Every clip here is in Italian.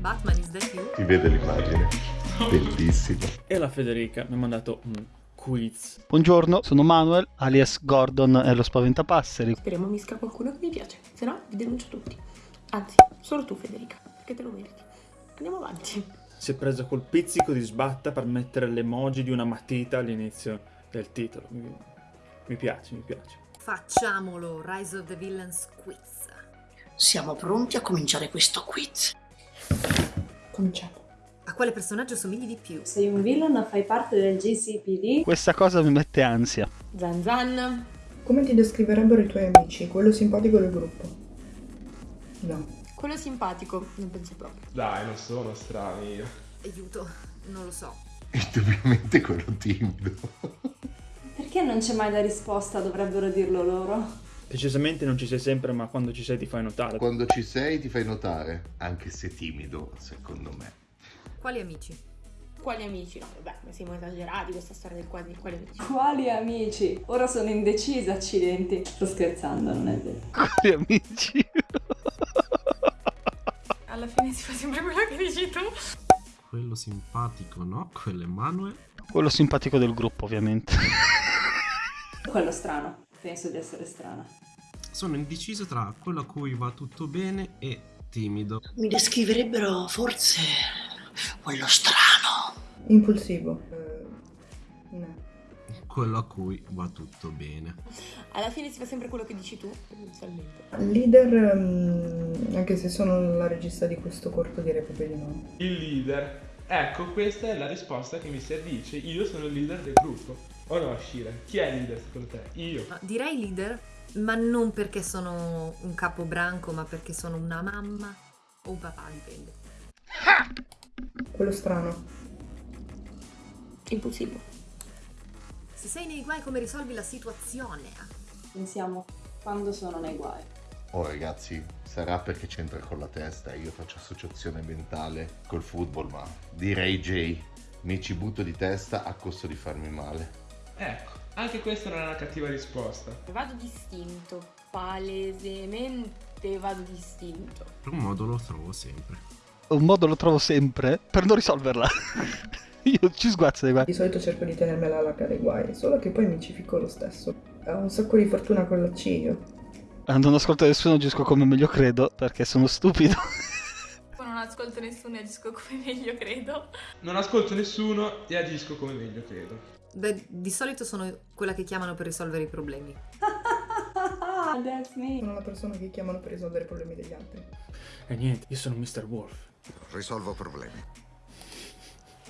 Batman is that you? Si vede l'immagine. Bellissimo. E la Federica mi ha mandato un quiz. Buongiorno, sono Manuel, alias Gordon e lo Spaventapasseri. Speriamo mi scappa qualcuno che mi piace, se no vi denuncio tutti. Anzi, solo tu Federica, perché te lo meriti. Andiamo avanti. Si è preso col pizzico di sbatta per mettere l'emoji di una matita all'inizio del titolo. Mi, piace, mi piace. Facciamolo, Rise of the Villains quiz. Siamo pronti a cominciare questo quiz. Cominciamo. A quale personaggio somigli di più? Sei un villain, fai parte del GCPD. Questa cosa mi mette ansia. Zan Zan. Come ti descriverebbero i tuoi amici? Quello simpatico del gruppo? No. Quello simpatico, non penso proprio. Dai, non sono strani io. Aiuto, non lo so. Indubbiamente quello timido. Perché non c'è mai la risposta? Dovrebbero dirlo loro. Decisamente non ci sei sempre, ma quando ci sei ti fai notare. Quando ci sei ti fai notare, anche se timido, secondo me. Quali amici? Quali amici? No, vabbè, ma siamo esagerati questa storia del quali, quali amici. Quali amici? Ora sono indecisa, accidenti. Sto scherzando, non è vero. Quali amici? Alla fine si fa sempre quello che dici tu. Quello simpatico, no? Quello è Manuel. Quello simpatico del gruppo, ovviamente. Quello strano. Penso di essere strana. Sono indeciso tra quello a cui va tutto bene e timido. Mi descriverebbero forse quello strano. Impulsivo. Eh, no. Quello a cui va tutto bene. Alla fine si fa sempre quello che dici tu, tendenzialmente. Leader, mm, anche se sono la regista di questo corto direi proprio di no. Il leader. Ecco, questa è la risposta che mi si addice. Io sono il leader del gruppo. O no, Shira? Chi è leader secondo te? Io. No, direi leader, ma non perché sono un capobranco, ma perché sono una mamma o un papà, dipende. Quello strano. Impulsivo. Se sei nei guai come risolvi la situazione? Pensiamo quando sono nei guai. Oh ragazzi, sarà perché c'entra con la testa. Io faccio associazione mentale col football, ma direi Jay, mi ci butto di testa a costo di farmi male. Ecco, anche questa non è una cattiva risposta. Vado distinto. Palesemente vado distinto. Per un modo lo trovo sempre. Un modo lo trovo sempre per non risolverla. Io ci sguazzo dei guai. Di solito cerco di tenermela alla cara dei guai, solo che poi mi ci ficco lo stesso. Ho un sacco di fortuna con la C io. Ah, Non ascolto nessuno, agisco come meglio credo, perché sono stupido. Non ascolto nessuno e agisco come meglio credo. Non ascolto nessuno e agisco come meglio credo. Beh, di solito sono quella che chiamano per risolvere i problemi. That's me. Sono la persona che chiamano per risolvere i problemi degli altri. E niente, io sono Mr. Wolf. Risolvo problemi.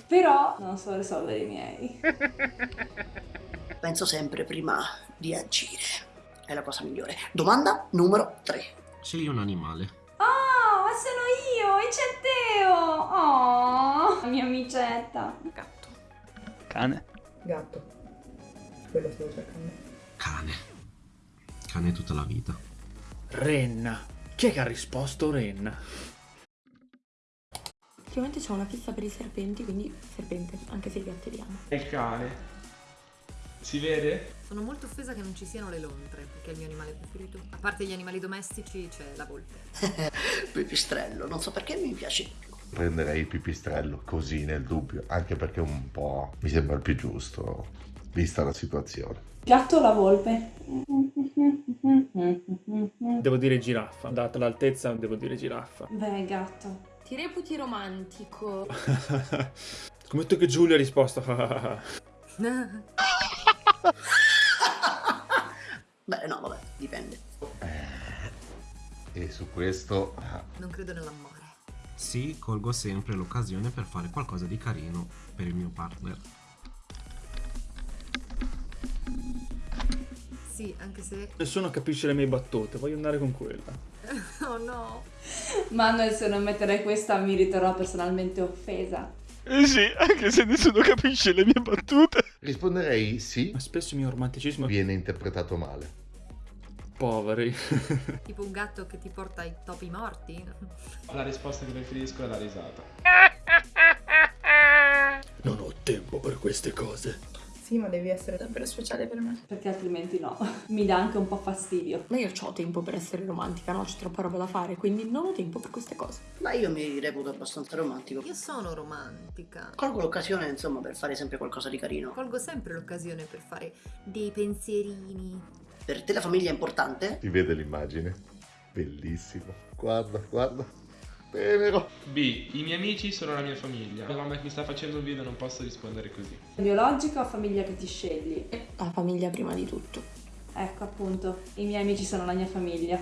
Però non so risolvere i miei. Penso sempre prima di agire. È la cosa migliore. Domanda numero 3. Scegli un animale. Oh, ma sono io! E c'è Teo! Oh, la mia amicetta. Gatto. Cane. Gatto. Quello stavo cercando. Cane. Cane tutta la vita. Renna. Chi è che ha risposto Renna? Ultimamente c'ho una fissa per i serpenti, quindi serpente, anche se i gatti li amo. È il cane. Si vede? Sono molto offesa che non ci siano le lontre, perché è il mio animale preferito. A parte gli animali domestici c'è la volpe. Pipistrello, non so perché mi piace di più. Prenderei il pipistrello così nel dubbio, anche perché un po' mi sembra il più giusto, vista la situazione. Gatto o la volpe? Devo dire giraffa. Data l'altezza, devo dire giraffa. Beh, gatto. Ti reputi romantico. Scommetto che Giulia ha risposto. Beh, no, vabbè, dipende. E su questo non credo nell'amore. Sì, colgo sempre l'occasione per fare qualcosa di carino per il mio partner. Sì, anche se... Nessuno capisce le mie battute, voglio andare con quella. oh no! Manuel, se non metterei questa mi riterrò personalmente offesa. Eh sì, anche se nessuno capisce le mie battute. risponderei sì, Ma spesso il mio romanticismo viene interpretato male. Poveri. Tipo un gatto che ti porta ai topi morti? La risposta che preferisco è la risata. Non ho tempo per queste cose. Sì, Sì, ma devi essere davvero speciale per me. Perché altrimenti no. Mi dà anche un po' fastidio. Ma io ho tempo per essere romantica, no? C'è troppa roba da fare, quindi non ho tempo per queste cose. Ma io mi reputo abbastanza romantico. Io sono romantica. Colgo l'occasione, insomma, per fare sempre qualcosa di carino. Colgo sempre l'occasione per fare dei pensierini. Per te la famiglia è importante? Ti vede l'immagine? Bellissimo. Guarda, guarda. Tenero. B. I miei amici sono la mia famiglia. La mamma che mi sta facendo un video non posso rispondere così. Biologica o famiglia che ti scegli? La famiglia prima di tutto. Ecco appunto, i miei amici sono la mia famiglia.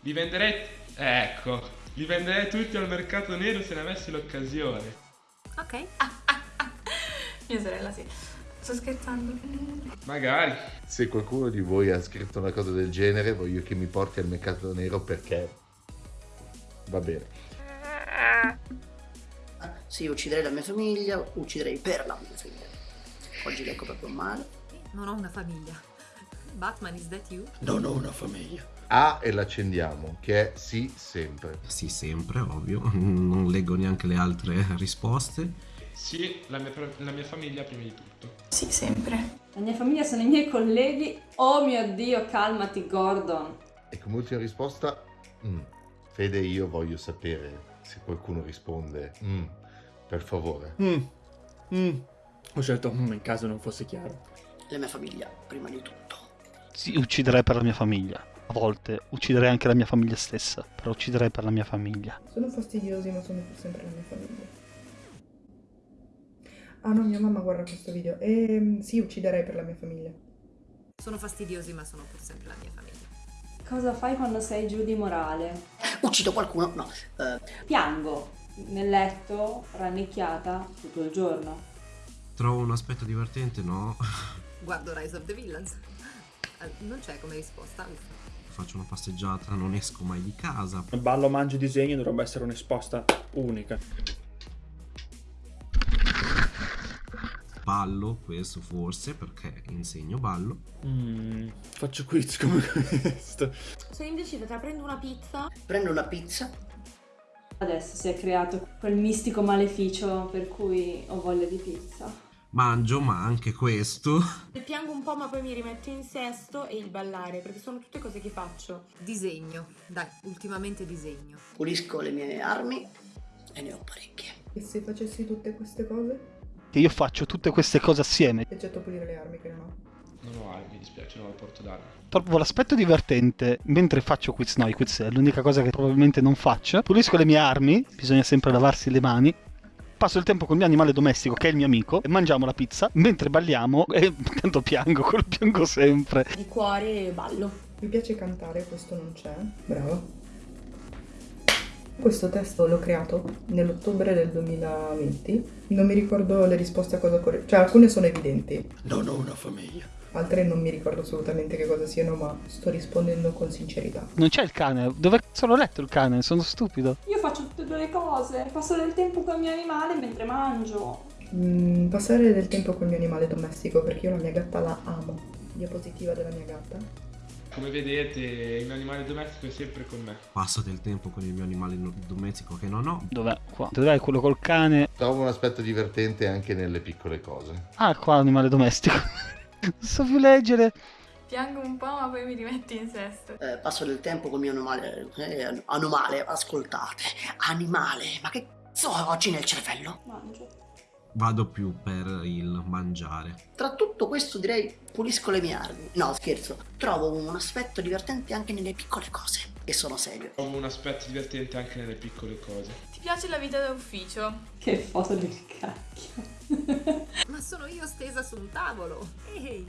Li venderei... Ecco. Li venderei tutti al mercato nero se ne avessi l'occasione. Ok. Mia sorella sì. Sto scherzando. Magari. Se qualcuno di voi ha scritto una cosa del genere, voglio che mi porti al mercato nero perché va bene. Ah, sì, ucciderei la mia famiglia, ucciderei per la mia famiglia. Oggi leggo proprio male. Non ho una famiglia. Batman, is that you? Non ho una famiglia. A e l'accendiamo, che è sì sempre. Sì, sempre, ovvio. Non leggo neanche le altre risposte. Sì, la mia, la mia famiglia prima di tutto. Sì, sempre. La mia famiglia sono i miei colleghi. Oh mio Dio, calmati Gordon. E come ultima risposta, mm, Fede, io voglio sapere se qualcuno risponde, mm, per favore. Mm. Mm. Ho scelto mm, in caso non fosse chiaro. La mia famiglia prima di tutto. Sì, ucciderei per la mia famiglia. A volte ucciderei anche la mia famiglia stessa, però ucciderei per la mia famiglia. Sono fastidiosi, ma sono sempre la mia famiglia. Ah no, mia mamma guarda questo video. E sì, ucciderei per la mia famiglia. Sono fastidiosi, ma sono pur sempre la mia famiglia. Cosa fai quando sei giù di morale? Uccido qualcuno? No. Uh... Piango nel letto, rannicchiata, tutto il giorno. Trovo un aspetto divertente, no? Guardo Rise of the Villains. Non c'è come risposta. Faccio una passeggiata, non esco mai di casa. Ballo, mangio, disegno dovrebbe essere un'esposta unica. Ballo, questo forse, perché insegno ballo. Mm, faccio quiz come questo. Sono indecisa tra prendo una pizza. Prendo una pizza. Adesso si è creato quel mistico maleficio per cui ho voglia di pizza. Mangio, ma anche questo. Piango un po', ma poi mi rimetto in sesto e il ballare, perché sono tutte cose che faccio. Disegno. Dai, ultimamente disegno. Pulisco le mie armi e ne ho parecchie. E se facessi tutte queste cose? Che io faccio tutte queste cose assieme. Eccetto pulire le armi che non ho. Non ho armi, mi dispiace, non ho porto d'armi. Trovo l'aspetto divertente mentre faccio quiz. No, i quiz è l'unica cosa che probabilmente non faccio. Pulisco le mie armi, bisogna sempre lavarsi le mani. Passo il tempo con il mio animale domestico, che è il mio amico, e mangiamo la pizza mentre balliamo. E tanto piango, quello piango sempre. Di cuore ballo. Mi piace cantare, questo non c'è. Bravo. Questo testo l'ho creato nell'ottobre del 2020. Non mi ricordo le risposte a cosa corre. Cioè, alcune sono evidenti. Non ho una famiglia. Altre non mi ricordo assolutamente che cosa siano, ma sto rispondendo con sincerità. Non c'è il cane. Dove cazzo l'ho letto il cane? Sono stupido. Io faccio tutte e due le cose. Passo del tempo con il mio animale mentre mangio. Mm, passare del tempo con il mio animale domestico, perché io la mia gatta la amo. Diapositiva della mia gatta. Come vedete, il mio animale domestico è sempre con me. Passo del tempo con il mio animale domestico che non ho. Dov'è? Qua. Dov'è quello col cane? Trovo un aspetto divertente anche nelle piccole cose. Ah, qua animale domestico. non so più leggere. Piango un po', ma poi mi rimetti in sesto. Eh, passo del tempo con il mio animale. Eh, animale, ascoltate. Animale, ma che cazzo ho oggi nel cervello? Mangio vado più per il mangiare. Tra tutto questo direi pulisco le mie armi. No, scherzo. Trovo un aspetto divertente anche nelle piccole cose. E sono serio. Trovo un aspetto divertente anche nelle piccole cose. Ti piace la vita d'ufficio? Che foto del cacchio. Ma sono io stesa su un tavolo. Ehi.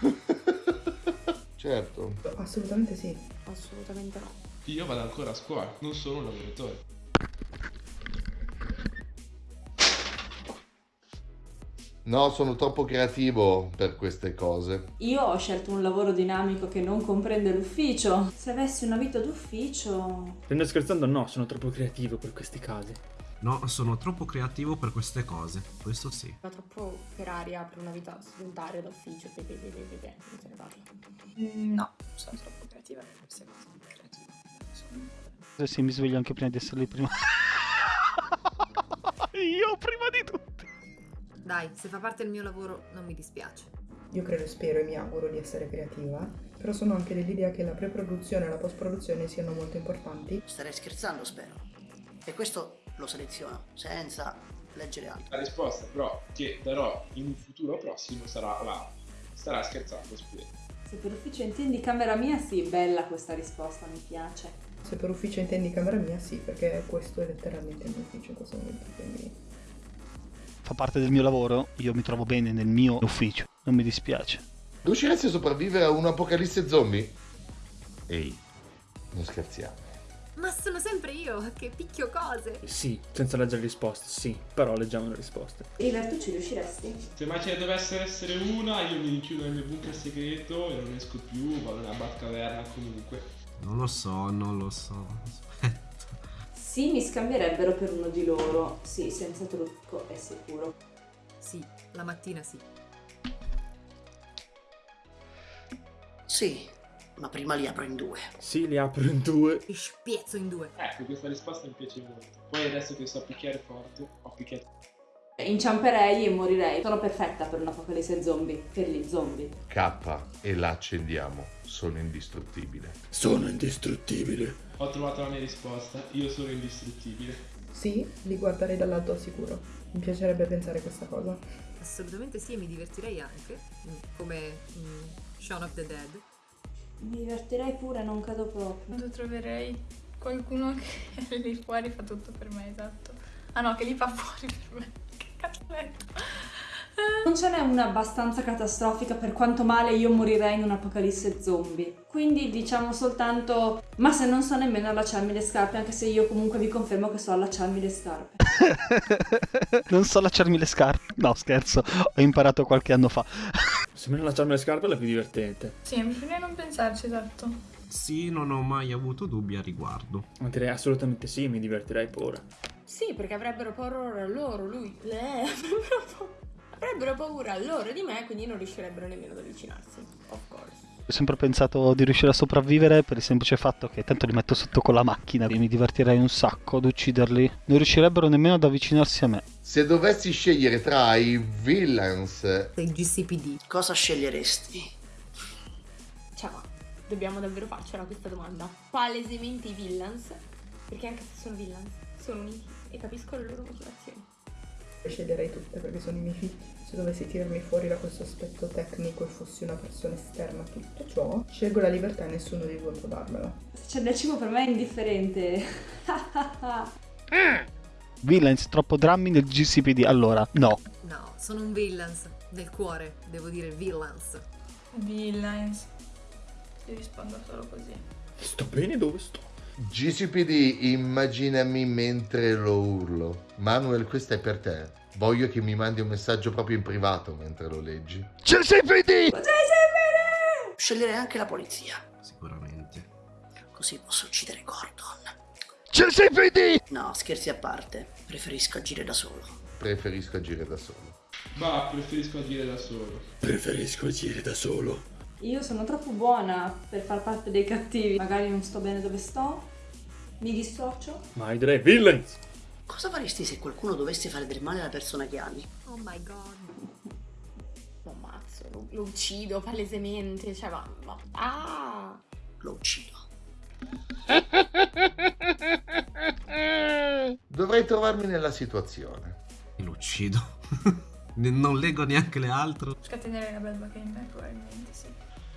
certo. Assolutamente sì. Assolutamente no. Io vado ancora a scuola, non sono un lavoratore. No, sono troppo creativo per queste cose. Io ho scelto un lavoro dinamico che non comprende l'ufficio. Se avessi una vita d'ufficio... Stendo scherzando? No, sono troppo creativo per questi casi. No, sono troppo creativo per queste cose. Questo sì. Sono troppo per aria per una vita sedentaria d'ufficio. Non se ne parla. Mm, no, sono troppo creativa per queste cose. Creativa. Sono... Sì, mi sveglio anche prima di essere lì prima. Io prima di tutti. Dai, se fa parte del mio lavoro non mi dispiace. Io credo, spero e mi auguro di essere creativa, però sono anche dell'idea che la pre-produzione e la post-produzione siano molto importanti. Starei scherzando, spero. E questo lo seleziono, senza leggere altro. La risposta però che darò in un futuro prossimo sarà la starà scherzando, scusa. Se per ufficio intendi camera mia, sì, bella questa risposta, mi piace. Se per ufficio intendi camera mia, sì, perché questo è letteralmente il mio ufficio in questo momento, quindi... Fa parte del mio lavoro, io mi trovo bene nel mio ufficio, non mi dispiace. Riusciresti a sopravvivere a un'apocalisse zombie? Ehi, non scherziamo. Ma sono sempre io che picchio cose. Sì, senza leggere risposte, sì, però leggiamo le risposte. Iver, tu ci riusciresti? Se mai ce ne dovesse essere una, io mi rinchiudo nel mio bunker segreto e non esco più, vado nella Batcaverna comunque. Non lo so, non lo so. Sì, mi scambierebbero per uno di loro. Sì, senza trucco, è sicuro. Sì, la mattina sì. Sì, ma prima li apro in due. Sì, li apro in due. Ti spiezzo in due. Ecco, questa risposta mi piace molto. Poi adesso che so picchiare forte, ho picchiato. Inciamperei e morirei. Sono perfetta per un'apocalisse zombie. Per gli zombie. K e la accendiamo. Sono indistruttibile. Sono indistruttibile. Ho trovato la mia risposta, io sono indistruttibile. Sì, li guarderei dall'alto al sicuro. Mi piacerebbe pensare questa cosa. Assolutamente sì, e mi divertirei anche. mm, Come mm, Shaun of the Dead. Mi divertirei pure, non credo proprio. Quando troverei qualcuno che lì fuori fa tutto per me, esatto. Ah no, che li fa fuori per me. Non ce n'è una abbastanza catastrofica per quanto male io morirei in un'apocalisse zombie. Quindi diciamo soltanto, ma se non so nemmeno allacciarmi le scarpe, anche se io comunque vi confermo che so allacciarmi le scarpe. non so allacciarmi le scarpe. No, scherzo, ho imparato qualche anno fa. Se me ne lasciarmi le scarpe è la più divertente. Sì, bisogna non pensarci, esatto. Sì, non ho mai avuto dubbi a riguardo. Ma direi assolutamente sì, mi divertirei pure. Sì, perché avrebbero paura loro, lui, lei, avrebbero paura. Avrebbero paura loro di me, quindi non riuscirebbero nemmeno ad avvicinarsi. Of course. Ho sempre pensato di riuscire a sopravvivere per il semplice fatto che tanto li metto sotto con la macchina e mi divertirei un sacco ad ucciderli. Non riuscirebbero nemmeno ad avvicinarsi a me. Se dovessi scegliere tra i villains Sei GCPD. Cosa sceglieresti? Ciao, dobbiamo davvero farcela questa domanda. Palesemente i villains, perché anche se sono villains, sono uniti e capisco le loro motivazioni. Le sceglierei tutte perché sono i miei figli. Se dovessi tirarmi fuori da questo aspetto tecnico e fossi una persona esterna a tutto ciò, scelgo la libertà e nessuno di voi può darmela. Se c'è del cibo per me è indifferente. Villains, troppo drammi nel GCPD. Allora, no. No, sono un villains. Del cuore, devo dire villains. Villains. Io rispondo solo così. Sto bene dove sto? GCPD, immaginami mentre lo urlo. Manuel, questa è per te. Voglio che mi mandi un messaggio proprio in privato mentre lo leggi. GCPD! Sceglierei anche la polizia. Sicuramente. Così posso uccidere Gordon. GCPD! No, scherzi a parte. Preferisco agire da solo. Preferisco agire da solo. Ma preferisco agire da solo. Preferisco agire da solo. Io sono troppo buona per far parte dei cattivi. Magari non sto bene dove sto. Mi dissocio. Ma io direi villains! Cosa faresti se qualcuno dovesse fare del male alla persona che ami? Oh my god. Lo ammazzo, lo, lo uccido palesemente, cioè ma... ma ah! Lo uccido. Dovrei trovarmi nella situazione. E lo uccido. Non leggo neanche le altre. Scatenerei la belva che in me, probabilmente sì.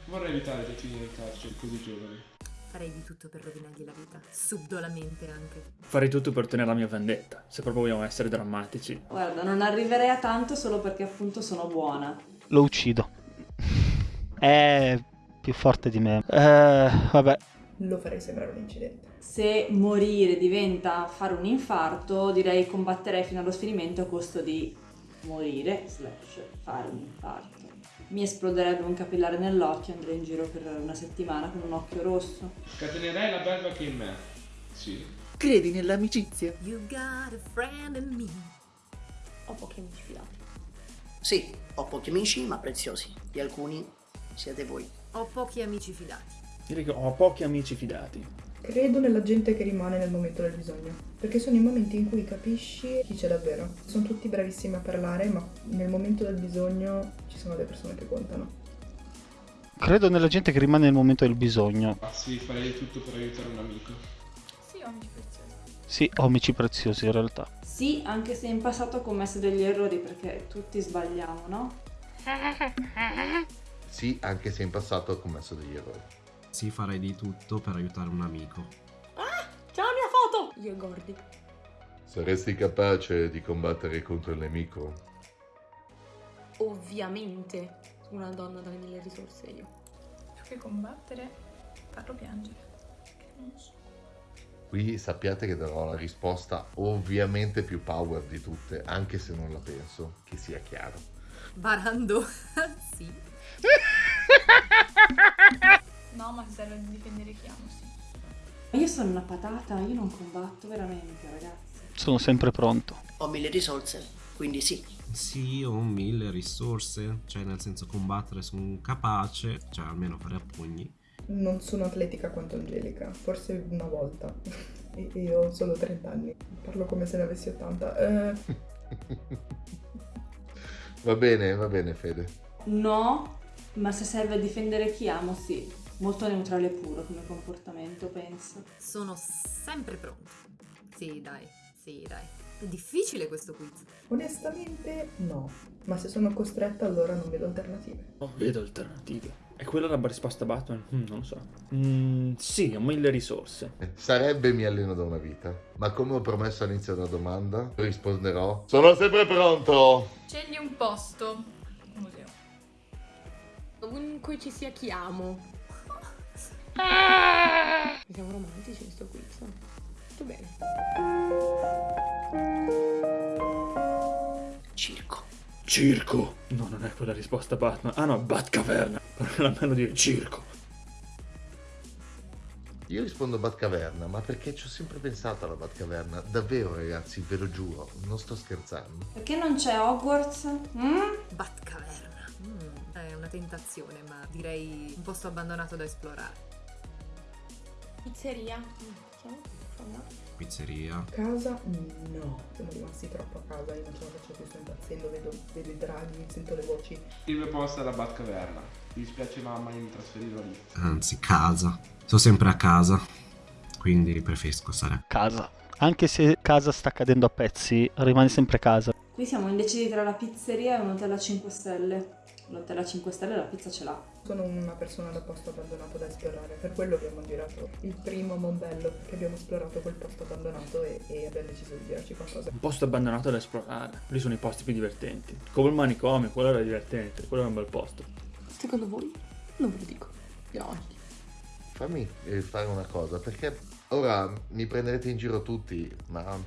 Vorrei evitare di finire in carcere così giovani. Farei di tutto per rovinargli la vita. Subdolamente anche. Farei tutto per ottenere la mia vendetta, se proprio vogliamo essere drammatici. Guarda, non arriverei a tanto solo perché appunto sono buona. Lo uccido. È più forte di me. Eh, vabbè. Lo farei sembrare un incidente. Se morire diventa fare un infarto, direi combatterei fino allo sfinimento a costo di morire slash fare un infarto. Mi esploderebbe un capillare nell'occhio e andrei in giro per una settimana con un occhio rosso. Scatenerei la belva che in me. Sì. Credi nell'amicizia? You got a friend in me. Ho pochi amici fidati. Sì, ho pochi amici ma preziosi. Di alcuni siete voi. Ho pochi amici fidati. Direi che ho pochi amici fidati. Credo nella gente che rimane nel momento del bisogno, perché sono i momenti in cui capisci chi c'è davvero. Sono tutti bravissimi a parlare, ma nel momento del bisogno ci sono le persone che contano. Credo nella gente che rimane nel momento del bisogno. Ah, sì, farei tutto per aiutare un amico. Sì, amici preziosi. Sì, amici preziosi in realtà. Sì, anche se in passato ho commesso degli errori perché tutti sbagliamo, no? Sì, anche se in passato ho commesso degli errori. Sì, farei di tutto per aiutare un amico. C'è la mia foto! Io e Gordy. Saresti capace di combattere contro il nemico? Ovviamente. Una donna dalle mille risorse io. Più che combattere, farlo piangere. Che non so. Qui sappiate che darò la risposta ovviamente più power di tutte, anche se non la penso, che sia chiaro. Barando. sì. No, ma se serve a difendere chi amo, sì. Io sono una patata, io non combatto veramente, ragazzi. Sono sempre pronto. Ho mille risorse, quindi sì. Sì, ho mille risorse, cioè nel senso combattere sono capace, cioè almeno fare a pugni. Non sono atletica quanto Angelica, forse una volta. E ho solo 30 anni. Parlo come se ne avessi 80. Eh, Va bene, va bene Fede. No, ma se serve a difendere chi amo, sì. Molto neutrale e puro come comportamento, penso. Sono sempre pronto. Sì, dai. Sì, dai. È difficile questo quiz. onestamente no. Ma se sono costretta allora non vedo alternative. Non vedo alternative. È quella la risposta a Batman? Mm, non lo so. Mm, sì, ho mille risorse. Sarebbe mi alleno da una vita, ma come ho promesso all'inizio della domanda, risponderò Sono sempre pronto! Scegli un posto. Museo. Ovunque ci sia chi amo. Siamo romantici in sto quiz. Tutto bene. Circo. Circo. No, non è quella risposta a Batman. Ah no, Batcaverna. Almeno dire circo. Io rispondo Batcaverna, ma perché ci ho sempre pensato alla Batcaverna. Davvero ragazzi, ve lo giuro, non sto scherzando. Perché non c'è Hogwarts? Mm? Batcaverna. Mm, è una tentazione, ma direi un posto abbandonato da esplorare. Pizzeria. Mm? Pizzeria. Casa? No. Siamo rimasti troppo a casa, io non ce la faccio più, sto impazzendo, vedo, vedo i draghi, sento le voci. Il mio posto è la Batcaverna. Mi dispiace mamma, io mi trasferirò lì. Anzi, casa. Sono sempre a casa, quindi preferisco stare a Casa. Anche se casa sta cadendo a pezzi, rimane sempre casa. Qui siamo indecisi tra la pizzeria e un hotel a 5 stelle. L'hotel a 5 stelle la pizza ce l'ha. Sono una persona da posto abbandonato da esplorare, per quello abbiamo girato il primo Mombello, che abbiamo esplorato quel posto abbandonato e, e abbiamo deciso di girarci qualcosa. Un posto abbandonato da esplorare. Lì sono i posti più divertenti. Come il manicomio, quello era divertente. Quello era un bel posto. Secondo voi? Non ve lo dico. Andiamo avanti. Fammi eh, fare una cosa, perché ora mi prenderete in giro tutti, ma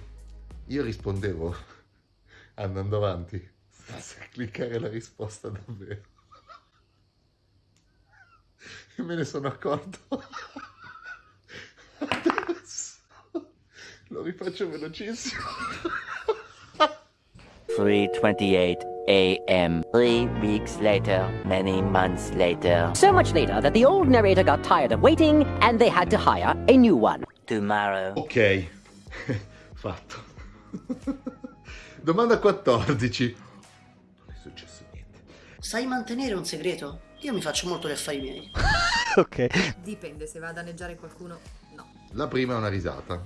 io rispondevo andando avanti, senza cliccare la risposta davvero. E me ne sono accorto. Adesso lo rifaccio velocissimo. 3:28 a.m. Three weeks later, many months later. So much later that the old narrator got tired of waiting and they had to hire a new one. Tomorrow. Ok, fatto. Domanda 14. Non è successo niente. Sai mantenere un segreto? Io mi faccio molto gli affari miei. ok. Dipende, se va a danneggiare qualcuno, no. La prima è una risata.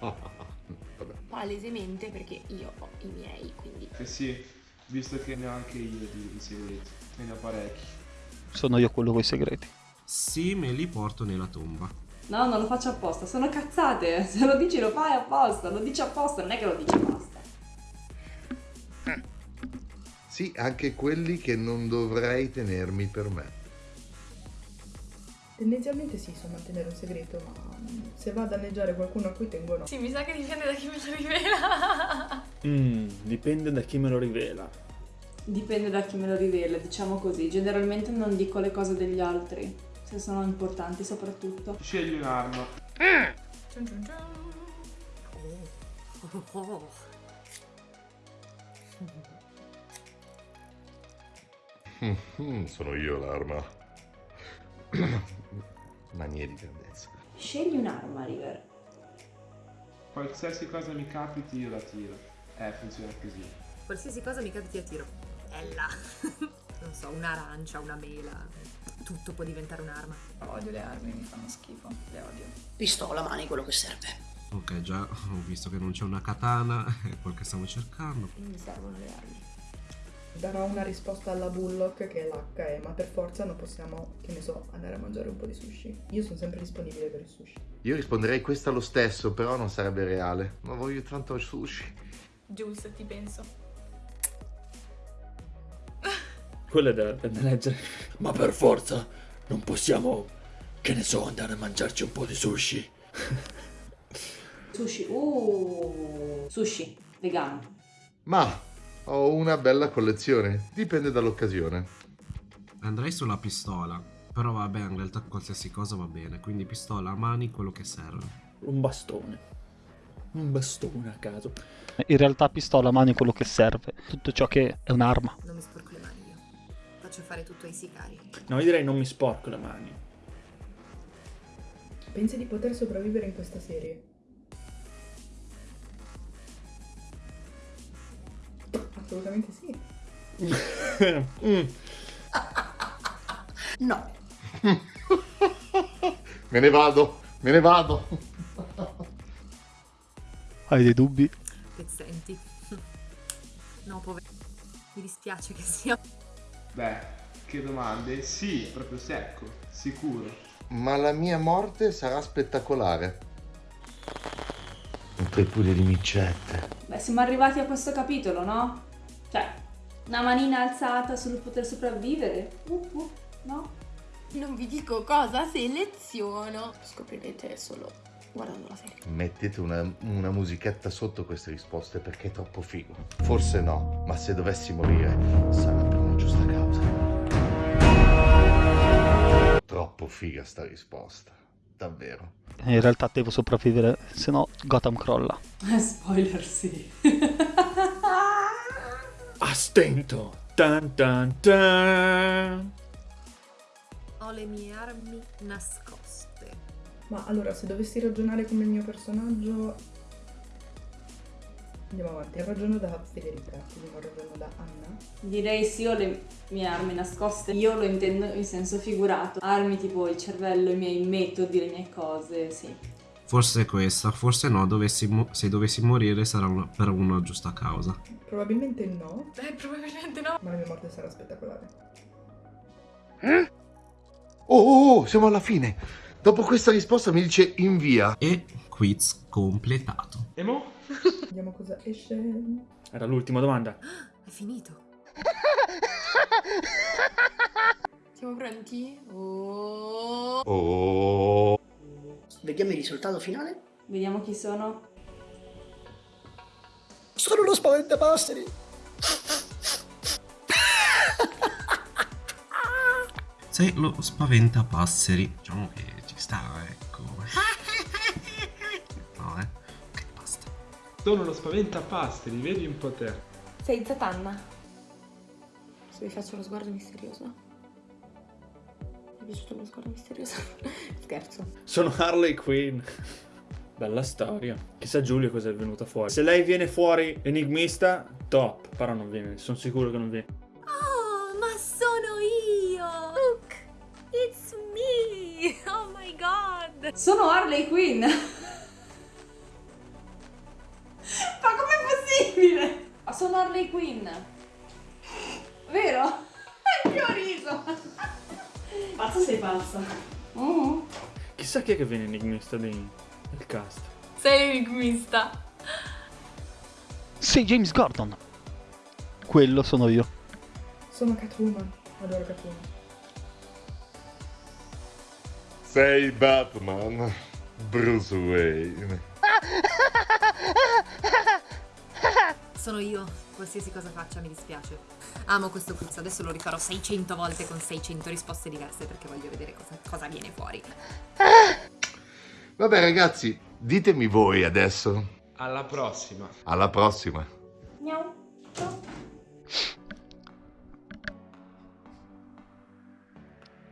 Vabbè. Palesemente perché io ho i miei, quindi. Eh sì, visto che ne ho anche io di, di segreti. Ne ho parecchi. Sono io quello con i segreti. Sì, me li porto nella tomba. No, non lo faccio apposta, sono cazzate. Se lo dici lo fai apposta, lo dici apposta, non è che lo dici apposta. Sì, anche quelli che non dovrei tenermi per me. Tendenzialmente sì, so mantenere un segreto, ma mm, se va a danneggiare qualcuno a cui tengo no. Sì, mi sa che dipende da chi me lo rivela. Mm, dipende da chi me lo rivela. Dipende da chi me lo rivela, diciamo così. Generalmente non dico le cose degli altri, se sono importanti soprattutto. Scegli un'arma. Oh, oh, oh. Mm, sono io l'arma. Manie di grandezza. Scegli un'arma, River. Qualsiasi cosa mi capiti io la tiro. Eh, funziona così. Qualsiasi cosa mi capiti a tiro. Bella. non so, un'arancia, una mela. Tutto può diventare un'arma. Odio le armi, mi fanno schifo. Le odio. Pistola, mani, quello che serve. Ok, già ho visto che non c'è una katana, è quel che stavo cercando. Mi servono le armi. Darò una risposta alla Bullock che è l'H, ma per forza non possiamo, che ne so, andare a mangiare un po' di sushi. Io sono sempre disponibile per il sushi. Io risponderei questa lo stesso, però non sarebbe reale. Ma voglio tanto sushi. Jules, ti penso. Quello è da, da leggere. Ma per forza non possiamo, che ne so, andare a mangiarci un po' di sushi. Sushi. Uh, sushi, vegano. Ma ho una bella collezione. Dipende dall'occasione. Andrei sulla pistola, però vabbè, in realtà qualsiasi cosa va bene, quindi pistola a mani, quello che serve. Un bastone. Un bastone a caso. In realtà pistola a mano è quello che serve. Tutto ciò che è un'arma. Non mi sporco mani. Faccio fare tutto ai sicari. No, io direi non mi sporco le mani. Pensi di poter sopravvivere in questa serie? Assolutamente sì. Mm. No. Me ne vado, me ne vado. Hai dei dubbi? Pezzenti. No, povero. Mi dispiace che sia. Beh, che domande? Sì, proprio secco, sicuro. Ma la mia morte sarà spettacolare. Un tripudio di micette. Beh, siamo arrivati a questo capitolo, no? Cioè, una manina alzata sul poter sopravvivere. Uh, uh, no? Non vi dico cosa seleziono. Scoprirete solo guardando la serie. Mettete una, una musichetta sotto queste risposte perché è troppo figo. Forse no, ma se dovessi morire sarà per una giusta causa. Troppo figa sta risposta. Davvero. In realtà devo sopravvivere, se no Gotham crolla. Spoiler, sì. A stento. Tan tan tan. Ho le mie armi nascoste. Ma allora, se dovessi ragionare come il mio personaggio... Andiamo avanti, ragiono da Federica, quindi non ragiono da Anna. Direi sì, ho le mie armi nascoste. Io lo intendo in senso figurato. Armi tipo il cervello, i miei metodi, le mie cose, sì. Forse è questa, forse no, dovessi se dovessi morire sarà una- per una giusta causa. Probabilmente no, Beh, probabilmente no. ma la mia morte sarà spettacolare. Oh, oh, oh, siamo alla fine. Dopo questa risposta mi dice invia. E quiz completato. E mo? Vediamo cosa esce. Era l'ultima domanda. È finito. Siamo pronti? Oh. Oh. Vediamo il risultato finale. Vediamo chi sono. Sono uno spaventapasseri. Sei lo spaventapasseri. Diciamo che ci sta, ecco. No, eh. Che basta. Sono lo spaventapastri, vedi un po' te. Sei Zatanna. Se vi faccio lo sguardo misterioso. Mi è piaciuto lo sguardo misterioso? Scherzo. Sono Harley Quinn. Bella storia. Chissà Giulia cosa è venuta fuori. Se lei viene fuori enigmista, top. Però non viene, sono sicuro che non viene. Oh, ma sono io! Look, it's me! Oh my god! Sono Harley Quinn! Ma com'è possibile? Ma sono Harley Quinn! Vero? Anche ho riso! Pazza sei pazza. Mm. Chissà chi è che viene enigmista dei- del cast. Sei enigmista. Sei James Gordon. Quello sono io. Sono Catwoman, adoro Catwoman. Sei Batman. Bruce Wayne. Sono io. Qualsiasi cosa faccia mi dispiace. Amo questo quiz, adesso lo rifarò 600 volte con 600 risposte diverse perché voglio vedere cosa, cosa viene fuori. Vabbè ragazzi, ditemi voi adesso. Alla prossima. Alla prossima. Miau. Ciao.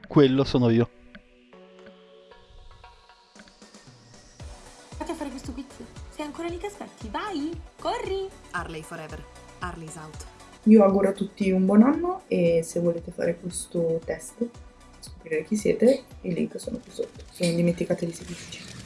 Quello sono io. Vai, corri! Harley forever. Harley's out. Io auguro a tutti un buon anno e se volete fare questo test, scoprire chi siete, i link sono qui sotto. Se non dimenticatevi di seguirci.